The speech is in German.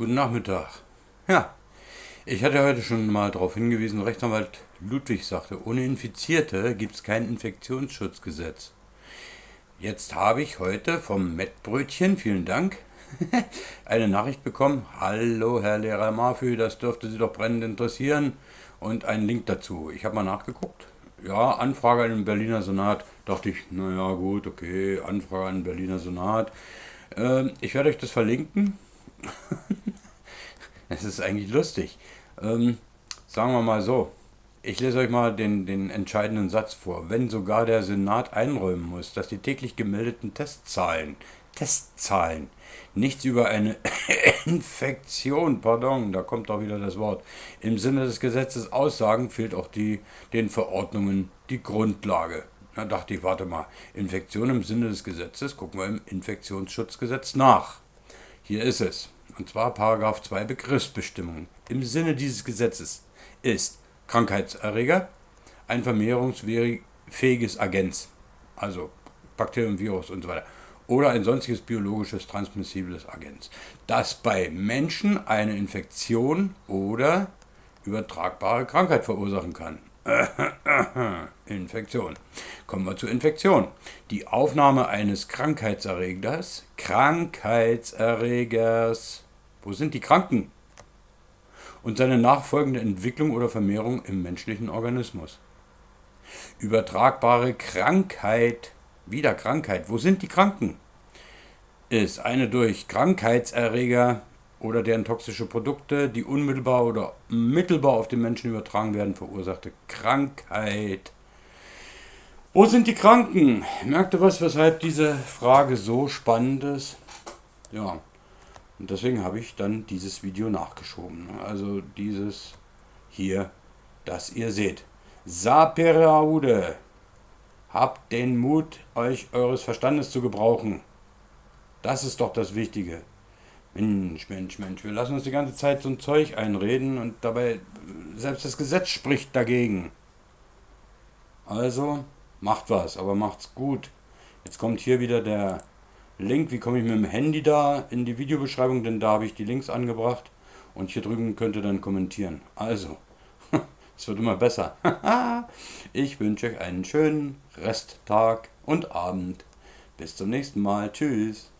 Guten Nachmittag. Ja, ich hatte heute schon mal darauf hingewiesen, Rechtsanwalt Ludwig sagte, ohne Infizierte gibt es kein Infektionsschutzgesetz. Jetzt habe ich heute vom Mettbrötchen, vielen Dank, eine Nachricht bekommen. Hallo Herr Lehrer Mafü, das dürfte Sie doch brennend interessieren. Und einen Link dazu. Ich habe mal nachgeguckt. Ja, Anfrage an den Berliner Senat. Dachte ich, naja gut, okay, Anfrage an den Berliner Senat. Ähm, ich werde euch das verlinken. Es ist eigentlich lustig. Ähm, sagen wir mal so. Ich lese euch mal den, den entscheidenden Satz vor. Wenn sogar der Senat einräumen muss, dass die täglich gemeldeten Testzahlen, Testzahlen, nichts über eine Infektion, pardon, da kommt auch wieder das Wort, im Sinne des Gesetzes aussagen, fehlt auch die, den Verordnungen die Grundlage. Da dachte ich, warte mal, Infektion im Sinne des Gesetzes, gucken wir im Infektionsschutzgesetz nach. Hier ist es. Und zwar Paragraph 2 Begriffsbestimmung. Im Sinne dieses Gesetzes ist Krankheitserreger ein vermehrungsfähiges Agens, also Bakterium, Virus und so weiter, oder ein sonstiges biologisches transmissibles Agens, das bei Menschen eine Infektion oder übertragbare Krankheit verursachen kann. Infektion. Kommen wir zur Infektion. Die Aufnahme eines Krankheitserregers, Krankheitserregers, wo sind die Kranken? Und seine nachfolgende Entwicklung oder Vermehrung im menschlichen Organismus. Übertragbare Krankheit, wieder Krankheit, wo sind die Kranken? Ist eine durch Krankheitserreger oder deren toxische Produkte, die unmittelbar oder mittelbar auf den Menschen übertragen werden, verursachte Krankheit. Wo sind die Kranken? Merkt ihr was, weshalb diese Frage so spannend ist? Ja, und deswegen habe ich dann dieses Video nachgeschoben. Also dieses hier, das ihr seht. Saperaude. Habt den Mut, euch eures Verstandes zu gebrauchen. Das ist doch das Wichtige. Mensch, Mensch, Mensch, wir lassen uns die ganze Zeit so ein Zeug einreden und dabei, selbst das Gesetz spricht dagegen. Also, macht was, aber macht's gut. Jetzt kommt hier wieder der Link, wie komme ich mit dem Handy da in die Videobeschreibung, denn da habe ich die Links angebracht und hier drüben könnt ihr dann kommentieren. Also, es wird immer besser. ich wünsche euch einen schönen Resttag und Abend. Bis zum nächsten Mal. Tschüss.